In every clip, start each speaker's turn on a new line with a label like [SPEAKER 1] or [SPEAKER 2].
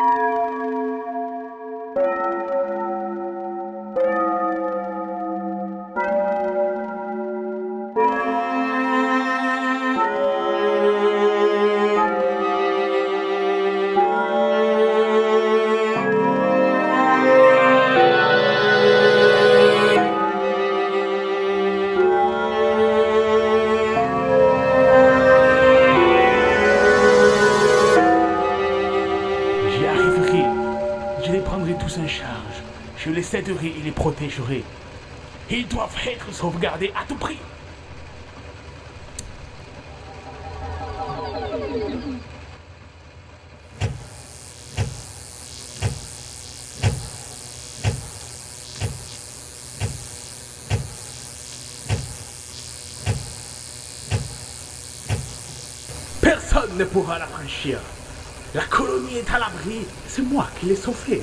[SPEAKER 1] J'y prendrai tous en charge. Je les aiderai et les protégerai. Ils doivent être sauvegardés à tout prix. Personne ne pourra la franchir. La colonie est à l'abri. C'est moi qui l'ai sauvée.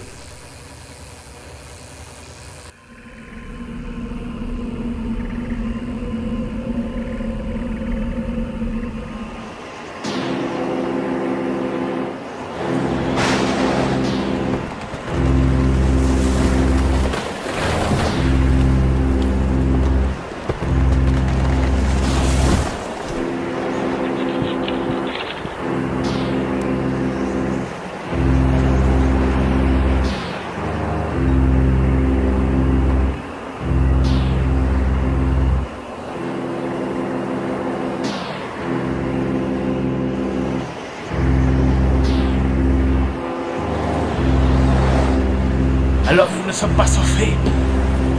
[SPEAKER 1] Sommes pas sauvés.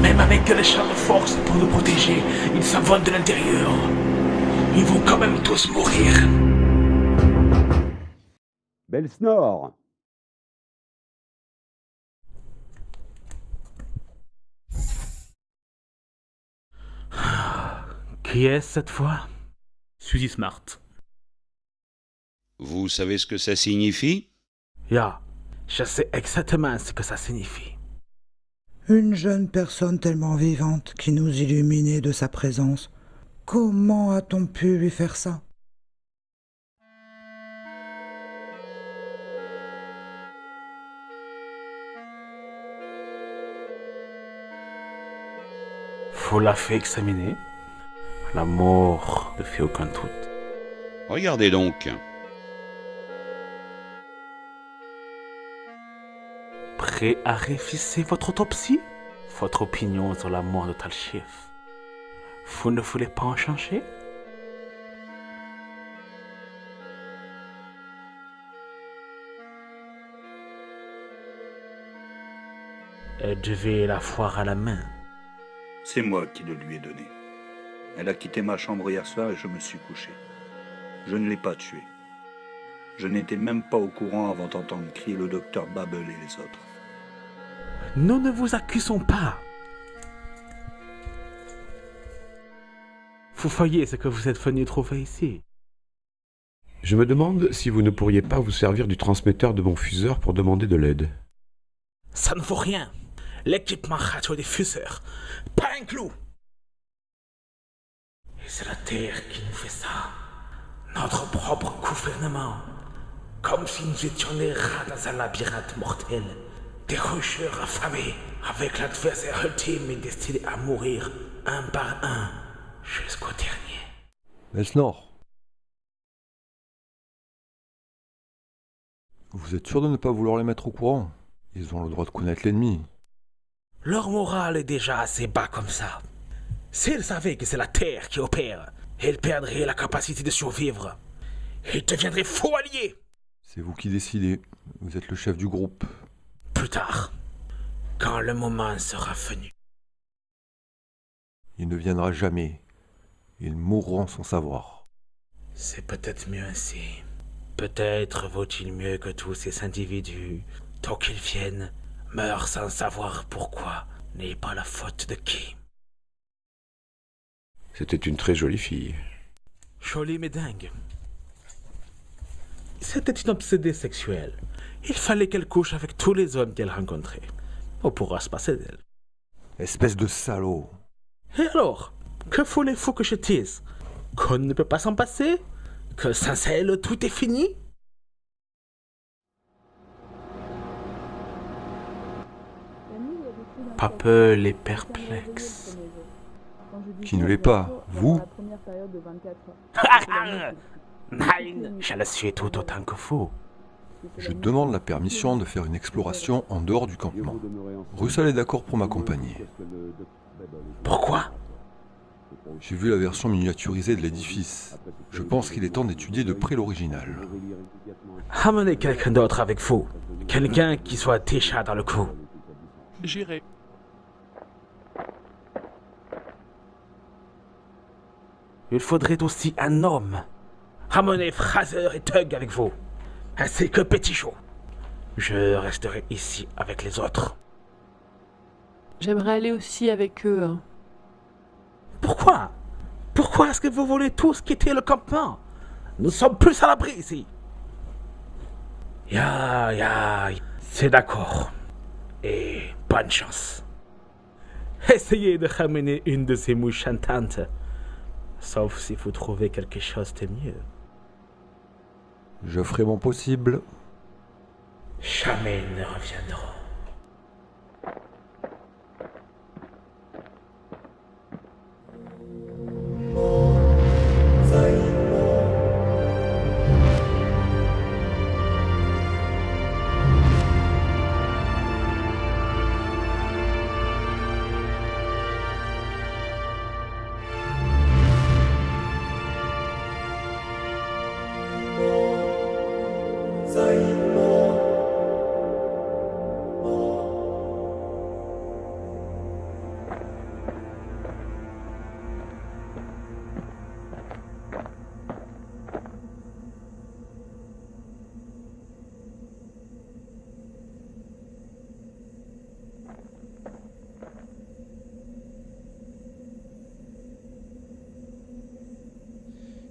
[SPEAKER 1] Même avec les champs de force pour nous protéger, ils s'envolent de l'intérieur. Ils vont quand même tous mourir.
[SPEAKER 2] Belle snore
[SPEAKER 1] Qui est-ce cette fois? Suzy Smart.
[SPEAKER 3] Vous savez ce que ça signifie?
[SPEAKER 1] Ya, je sais exactement ce que ça signifie.
[SPEAKER 4] Une jeune personne tellement vivante qui nous illuminait de sa présence. Comment a-t-on pu lui faire ça?
[SPEAKER 1] Faut la faire examiner. La mort ne fait aucun doute.
[SPEAKER 3] Regardez donc.
[SPEAKER 1] Prêt à réviser votre autopsie? Votre opinion sur la mort de Talchif Vous ne voulez pas en changer? Elle devait la foire à la main.
[SPEAKER 5] C'est moi qui le lui ai donné. Elle a quitté ma chambre hier soir et je me suis couché. Je ne l'ai pas tuée. Je n'étais même pas au courant avant d'entendre crier le docteur Babel et les autres.
[SPEAKER 1] Nous ne vous accusons pas. Vous voyez ce que vous êtes venu trouver ici.
[SPEAKER 6] Je me demande si vous ne pourriez pas vous servir du transmetteur de mon fuseur pour demander de l'aide.
[SPEAKER 1] Ça ne vaut rien. L'équipement radio des fuseurs. Pas un clou. Et c'est la Terre qui nous fait ça. Notre propre gouvernement. Comme si nous étions des rats dans un labyrinthe mortel. Des rusheurs affamés. Avec l'adversaire ultime et destiné à mourir un par un jusqu'au dernier.
[SPEAKER 7] Elsnor. Vous êtes sûr de ne pas vouloir les mettre au courant? Ils ont le droit de connaître l'ennemi.
[SPEAKER 1] Leur morale est déjà assez bas comme ça. S'ils savaient que c'est la Terre qui opère, ils perdraient la capacité de survivre. Ils deviendraient faux alliés.
[SPEAKER 7] C'est vous qui décidez. Vous êtes le chef du groupe.
[SPEAKER 1] Plus tard, quand le moment sera venu.
[SPEAKER 7] Il ne viendra jamais. Ils mourront sans savoir.
[SPEAKER 1] C'est peut-être mieux ainsi. Peut-être vaut-il mieux que tous ces individus, tant qu'ils viennent, meurent sans savoir pourquoi, n'est pas la faute de qui.
[SPEAKER 6] C'était une très jolie fille.
[SPEAKER 1] Jolie mais dingue. C'était une obsédée sexuelle. Il fallait qu'elle couche avec tous les hommes qu'elle rencontrait. On pourra se passer d'elle.
[SPEAKER 7] Espèce de salaud.
[SPEAKER 1] Et alors Que voulez-vous que je dise? Qu'on ne peut pas s'en passer? Que sans elle, tout est fini? Papel est perplexe.
[SPEAKER 7] Qui ne l'est pas, vous?
[SPEAKER 1] Ah, ah, Nein, je le suis tout autant que vous.
[SPEAKER 7] Je demande la permission de faire une exploration en dehors du campement. Russell est d'accord pour m'accompagner.
[SPEAKER 1] Pourquoi?
[SPEAKER 7] J'ai vu la version miniaturisée de l'édifice. Je pense qu'il est temps d'étudier de près l'original.
[SPEAKER 1] Amenez quelqu'un d'autre avec vous. Quelqu'un qui soit déjà dans le coup.
[SPEAKER 8] J'irai.
[SPEAKER 1] Il faudrait aussi un homme. Ramenez Fraser et Tug avec vous. Ainsi que Petit Chaud. Je resterai ici avec les autres.
[SPEAKER 9] J'aimerais aller aussi avec eux. hein.
[SPEAKER 1] Pourquoi? Pourquoi est-ce que vous voulez tous quitter le campement? Nous sommes plus à l'abri ici. Ya, ya, c'est d'accord. Et bonne chance. Essayez de ramener une de ces mouches chantantes. Sauf si vous trouvez quelque chose de mieux.
[SPEAKER 7] Je ferai mon possible.
[SPEAKER 1] Jamais ne reviendront.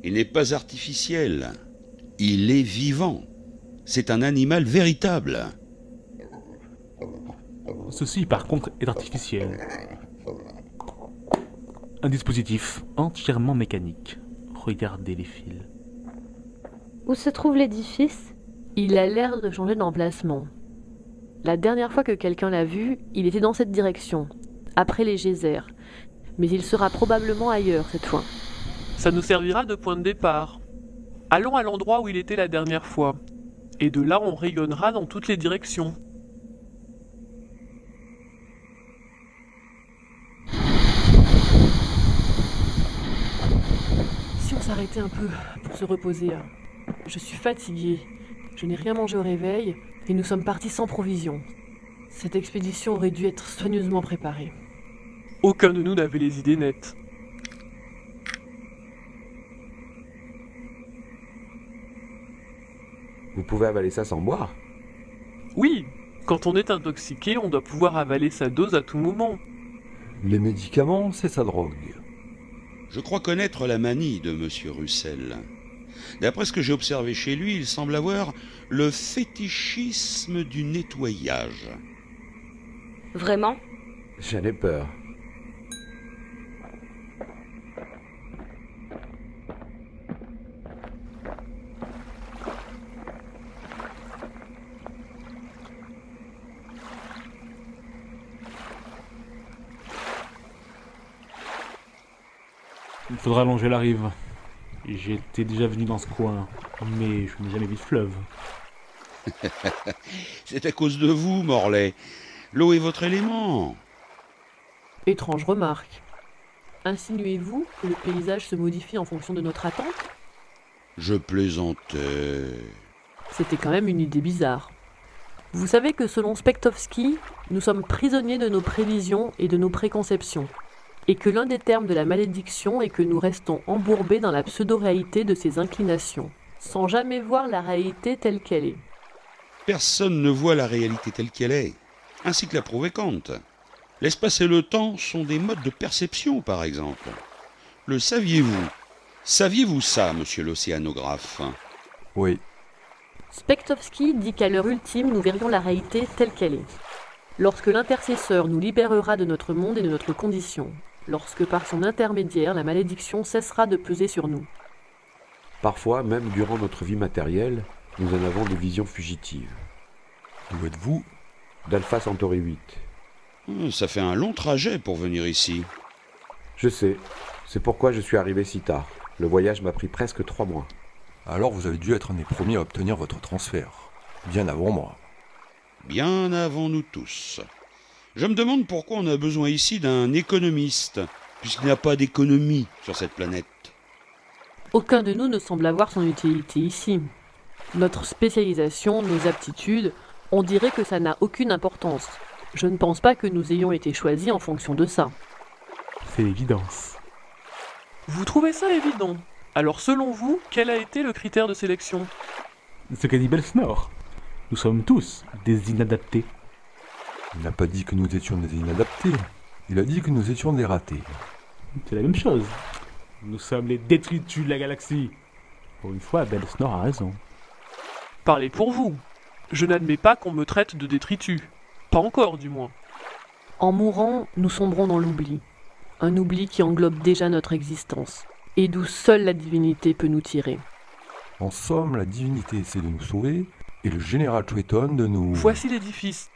[SPEAKER 3] Il n'est pas artificiel. Il est vivant. C'est un animal véritable.
[SPEAKER 8] Ceci, par contre, est artificiel. Un dispositif entièrement mécanique. Regardez les fils.
[SPEAKER 10] Où se trouve l'édifice?
[SPEAKER 9] Il a l'air de changer d'emplacement. La dernière fois que quelqu'un l'a vu, il était dans cette direction, après les geysers. Mais il sera probablement ailleurs cette fois.
[SPEAKER 8] Ça nous servira de point de départ. Allons à l'endroit où il était la dernière fois. Et de là, on rayonnera dans toutes les directions.
[SPEAKER 9] Si on s'arrêtait un peu pour se reposer. hein. Je suis fatigué. Je n'ai rien mangé au réveil et nous sommes partis sans provisions. Cette expédition aurait dû être soigneusement préparée.
[SPEAKER 8] Aucun de nous n'avait les idées nettes.
[SPEAKER 6] Vous pouvez avaler ça sans boire
[SPEAKER 8] Oui, quand on est intoxiqué, on doit pouvoir avaler sa dose à tout moment.
[SPEAKER 7] Les médicaments, c'est sa drogue.
[SPEAKER 3] Je crois connaître la manie de Monsieur Russell. D'après ce que j'ai observé chez lui, il semble avoir le fétichisme du nettoyage.
[SPEAKER 10] Vraiment?
[SPEAKER 6] J'en ai peur.
[SPEAKER 8] Faudra longer la rive. J'étais déjà venu dans ce coin, mais je n'ai jamais vu de fleuve.
[SPEAKER 3] C'est à cause de vous, Morlaix. L'eau est votre élément.
[SPEAKER 9] Étrange remarque. Insinuez-vous que le paysage se modifie en fonction de notre attente?
[SPEAKER 3] Je plaisantais.
[SPEAKER 9] C'était quand même une idée bizarre. Vous savez que selon Spektovski, nous sommes prisonniers de nos prévisions et de nos préconceptions, et que l'un des termes de la malédiction est que nous restons embourbés dans la pseudo-réalité de ces inclinations, sans jamais voir la réalité telle qu'elle est.
[SPEAKER 3] Personne ne voit la réalité telle qu'elle est, ainsi que l'a prouvé Kant. L'espace et le temps sont des modes de perception, par exemple. Le saviez-vous? Saviez-vous ça, monsieur l'océanographe?
[SPEAKER 7] Oui,
[SPEAKER 9] Spektovski dit qu'à l'heure ultime, nous verrions la réalité telle qu'elle est. Lorsque l'intercesseur nous libérera de notre monde et de notre condition, lorsque par son intermédiaire la malédiction cessera de peser sur nous.
[SPEAKER 6] Parfois, même durant notre vie matérielle, nous en avons des visions fugitives.
[SPEAKER 7] d'où êtes-vous?
[SPEAKER 6] D'Alpha Centauri 8.
[SPEAKER 3] Hum, Ça fait un long trajet pour venir ici.
[SPEAKER 6] Je sais. C'est pourquoi je suis arrivé si tard. Le voyage m'a pris presque trois mois.
[SPEAKER 7] Alors vous avez dû être un des premiers à obtenir votre transfert. Bien avant moi.
[SPEAKER 3] Bien avant nous tous. Je me demande pourquoi on a besoin ici d'un économiste, puisqu'il n'y a pas d'économie sur cette planète.
[SPEAKER 9] Aucun de nous ne semble avoir son utilité ici. Notre spécialisation, nos aptitudes, on dirait que ça n'a aucune importance. Je ne pense pas que nous ayons été choisis en fonction de ça.
[SPEAKER 11] C'est l'évidence.
[SPEAKER 8] Vous trouvez ça évident? Alors selon vous, quel a été le critère de sélection?
[SPEAKER 11] Ce qu'a dit Belsnor. Nous sommes tous des inadaptés.
[SPEAKER 7] Il n'a pas dit que nous étions des inadaptés. Il a dit que nous étions des ratés.
[SPEAKER 11] C'est la même chose. Nous sommes les détritus de la galaxie. Pour une fois, Belsnor a raison.
[SPEAKER 8] Parlez pour vous. Je n'admets pas qu'on me traite de détritus. Pas encore, du moins.
[SPEAKER 9] En mourant, nous sombrons dans l'oubli. Un oubli qui englobe déjà notre existence, et d'où seule la divinité peut nous tirer.
[SPEAKER 7] En somme, la divinité essaie de nous sauver, et le général Triton de nous...
[SPEAKER 8] Voici l'édifice.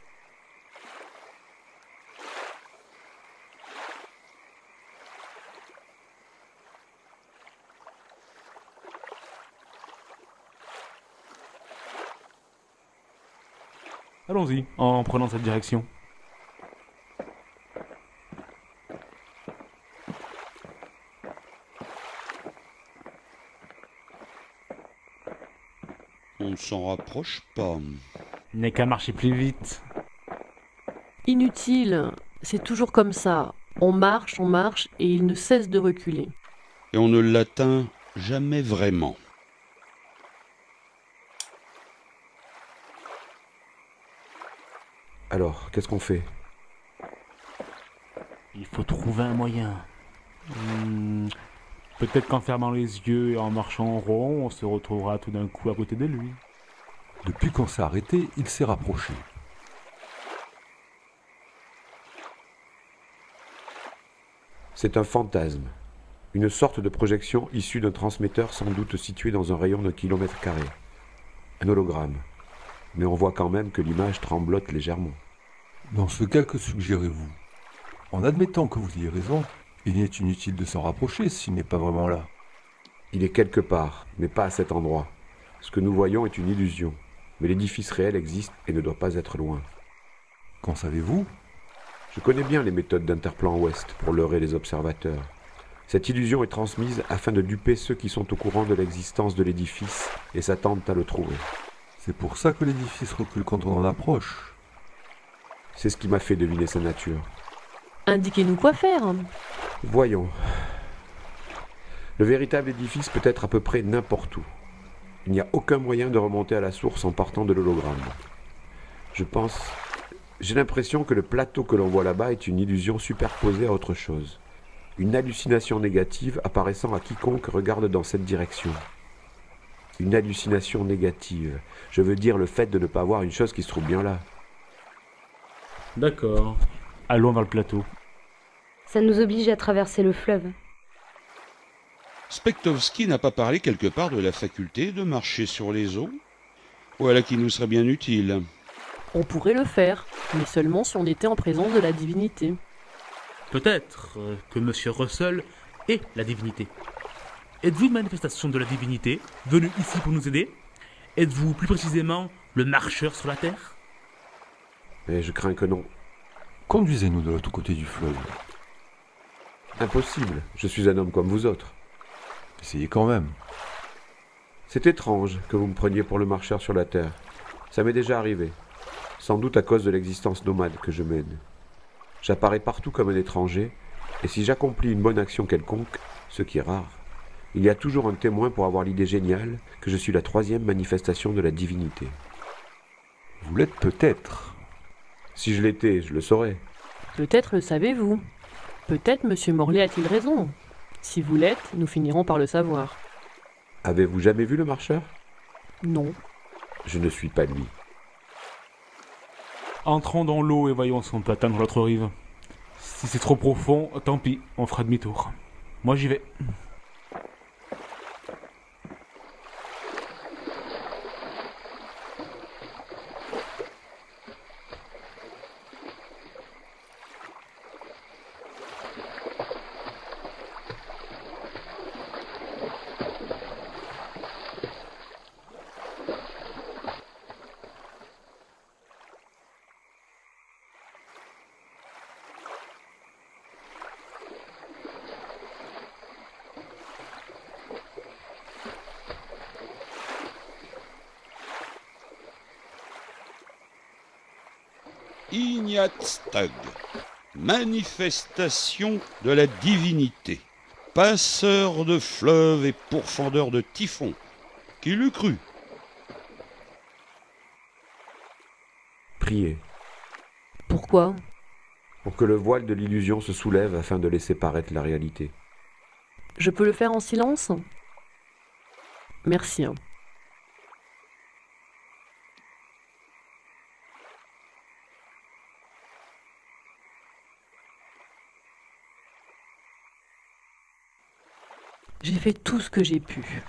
[SPEAKER 11] Allons-y, en prenant cette direction.
[SPEAKER 3] On ne s'en rapproche pas.
[SPEAKER 11] Il n'est qu'à marcher plus vite.
[SPEAKER 9] Inutile, c'est toujours comme ça. On marche, on marche, et il ne cesse de reculer.
[SPEAKER 3] Et on ne l'atteint jamais vraiment.
[SPEAKER 6] Alors, qu'est-ce qu'on fait?
[SPEAKER 11] Il faut trouver un moyen. Hmm, Peut-être qu'en fermant les yeux et en marchant en rond, on se retrouvera tout d'un coup à côté de lui.
[SPEAKER 7] Depuis qu'on s'est arrêté, il s'est rapproché.
[SPEAKER 6] C'est un fantasme. Une sorte de projection issue d'un transmetteur sans doute situé dans un rayon d'un kilomètre carré. Un hologramme. Mais on voit quand même que l'image tremblote légèrement.
[SPEAKER 7] Dans ce cas, que suggérez-vous? En admettant que vous ayez raison, il n'est inutile de s'en rapprocher s'il n'est pas vraiment là.
[SPEAKER 6] Il est quelque part, mais pas à cet endroit. Ce que nous voyons est une illusion. Mais l'édifice réel existe et ne doit pas être loin.
[SPEAKER 7] Qu'en savez-vous?
[SPEAKER 6] Je connais bien les méthodes d'Interplan Ouest pour leurrer les observateurs. Cette illusion est transmise afin de duper ceux qui sont au courant de l'existence de l'édifice et s'attendent à le trouver.
[SPEAKER 7] C'est pour ça que l'édifice recule quand on en approche.
[SPEAKER 6] C'est ce qui m'a fait deviner sa nature.
[SPEAKER 9] Indiquez-nous quoi faire.
[SPEAKER 6] Voyons. Le véritable édifice peut être à peu près n'importe où. Il n'y a aucun moyen de remonter à la source en partant de l'hologramme. Je pense... J'ai l'impression que le plateau que l'on voit là-bas est une illusion superposée à autre chose. Une hallucination négative apparaissant à quiconque regarde dans cette direction. Une hallucination négative. Je veux dire le fait de ne pas voir une chose qui se trouve bien là.
[SPEAKER 11] D'accord. Allons vers le plateau.
[SPEAKER 10] Ça nous oblige à traverser le fleuve.
[SPEAKER 3] Spektovski n'a pas parlé quelque part de la faculté de marcher sur les eaux Voilà qui nous serait bien utile.
[SPEAKER 9] On pourrait le faire, mais seulement si on était en présence de la divinité.
[SPEAKER 11] Peut-être euh, que Monsieur Russell est la divinité. Êtes-vous une manifestation de la divinité, venu ici pour nous aider? Êtes-vous plus précisément le marcheur sur la terre?
[SPEAKER 6] Mais je crains que non.
[SPEAKER 7] Conduisez-nous de l'autre côté du fleuve.
[SPEAKER 6] Impossible, je suis un homme comme vous autres.
[SPEAKER 7] Essayez quand même.
[SPEAKER 6] C'est étrange que vous me preniez pour le marcheur sur la terre. Ça m'est déjà arrivé. Sans doute à cause de l'existence nomade que je mène. J'apparais partout comme un étranger, et si j'accomplis une bonne action quelconque, ce qui est rare, il y a toujours un témoin pour avoir l'idée géniale que je suis la troisième manifestation de la divinité.
[SPEAKER 7] Vous l'êtes peut-être.
[SPEAKER 6] Si je l'étais, je le saurais.
[SPEAKER 9] Peut-être le savez-vous. Peut-être Monsieur Morlaix a-t-il raison. Si vous l'êtes, nous finirons par le savoir.
[SPEAKER 6] Avez-vous jamais vu le marcheur?
[SPEAKER 9] Non.
[SPEAKER 6] Je ne suis pas lui.
[SPEAKER 11] Entrons dans l'eau et voyons si on peut atteindre l'autre rive. Si c'est trop profond, tant pis, on fera demi-tour. Moi j'y vais.
[SPEAKER 3] Ignatstug, manifestation de la divinité, passeur de fleuves et pourfendeur de typhons. Qui l'eût cru?
[SPEAKER 6] Priez,
[SPEAKER 9] Pourquoi?
[SPEAKER 6] Pour que le voile de l'illusion se soulève afin de laisser paraître la réalité.
[SPEAKER 9] Je peux le faire en silence? Merci. J'ai fait tout ce que j'ai pu.